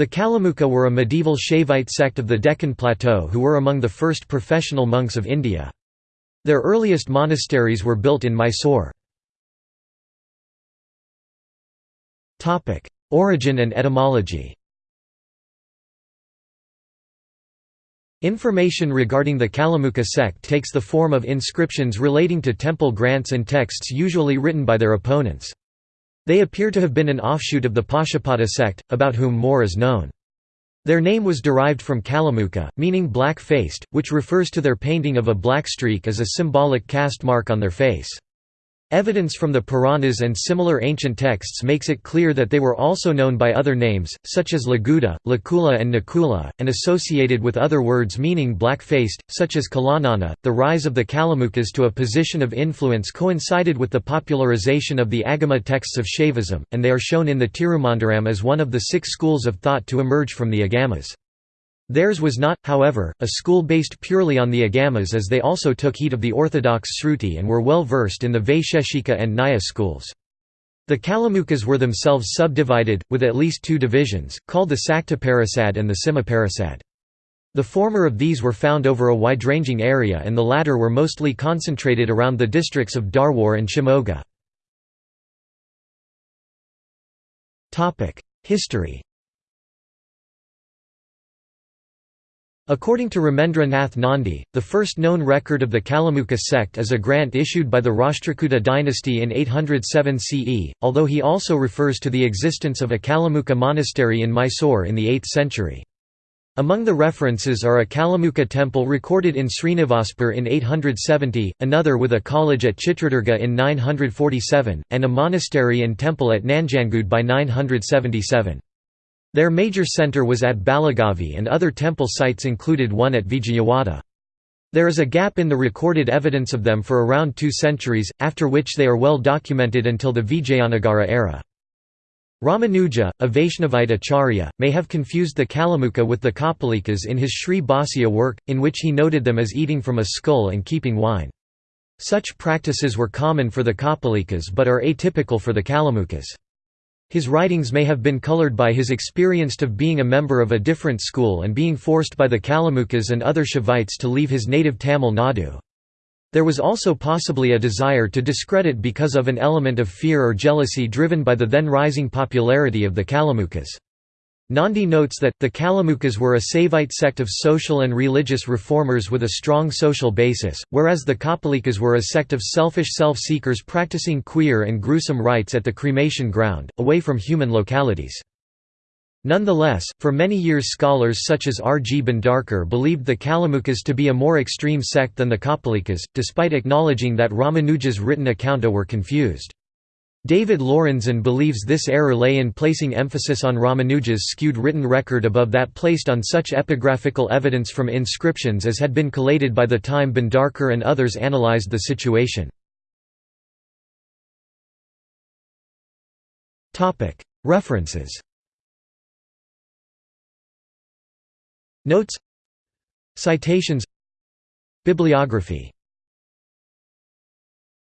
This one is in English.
The Kalamuka were a medieval Shaivite sect of the Deccan Plateau who were among the first professional monks of India. Their earliest monasteries were built in Mysore. Origin and etymology Information regarding the Kalamuka sect takes the form of inscriptions relating to temple grants and texts usually written by their opponents. They appear to have been an offshoot of the Pashupata sect, about whom more is known. Their name was derived from Kalamuka, meaning black-faced, which refers to their painting of a black streak as a symbolic caste mark on their face. Evidence from the Puranas and similar ancient texts makes it clear that they were also known by other names, such as Laguda, Lakula, and Nakula, and associated with other words meaning black-faced, such as Kalanana. The rise of the Kalamukas to a position of influence coincided with the popularization of the Agama texts of Shaivism, and they are shown in the Tirumantiram as one of the six schools of thought to emerge from the Agamas. Theirs was not, however, a school based purely on the Agamas as they also took heed of the orthodox Sruti and were well versed in the Vaisheshika and Nyaya schools. The Kalamukas were themselves subdivided, with at least two divisions, called the Saktaparasad and the Simaparasad. The former of these were found over a wide-ranging area and the latter were mostly concentrated around the districts of Dharwar and Shimoga. History According to Ramendra Nath Nandi, the first known record of the Kalamuka sect is a grant issued by the Rashtrakuta dynasty in 807 CE, although he also refers to the existence of a Kalamuka monastery in Mysore in the 8th century. Among the references are a Kalamuka temple recorded in Srinivaspur in 870, another with a college at Chitradurga in 947, and a monastery and temple at Nanjangud by 977. Their major centre was at Balagavi and other temple sites included one at Vijayawada. There is a gap in the recorded evidence of them for around two centuries, after which they are well documented until the Vijayanagara era. Ramanuja, a Vaishnavite acharya, may have confused the Kalamuka with the Kapalikas in his Sri Bhashya work, in which he noted them as eating from a skull and keeping wine. Such practices were common for the Kapalikas but are atypical for the Kalamukas. His writings may have been colored by his experience of being a member of a different school and being forced by the Kalamukas and other Shaivites to leave his native Tamil Nadu. There was also possibly a desire to discredit because of an element of fear or jealousy driven by the then rising popularity of the Kalamukas. Nandi notes that, the Kalamukas were a Saivite sect of social and religious reformers with a strong social basis, whereas the Kapalikas were a sect of selfish self-seekers practicing queer and gruesome rites at the cremation ground, away from human localities. Nonetheless, for many years scholars such as R. G. Bhandarkar believed the Kalamukas to be a more extreme sect than the Kapalikas, despite acknowledging that Ramanuja's written accounta were confused. David Lorenzen believes this error lay in placing emphasis on Ramanuja's skewed written record above that placed on such epigraphical evidence from inscriptions as had been collated by the time Bhandarkar and others analyzed the situation. References. Notes. Citations. Bibliography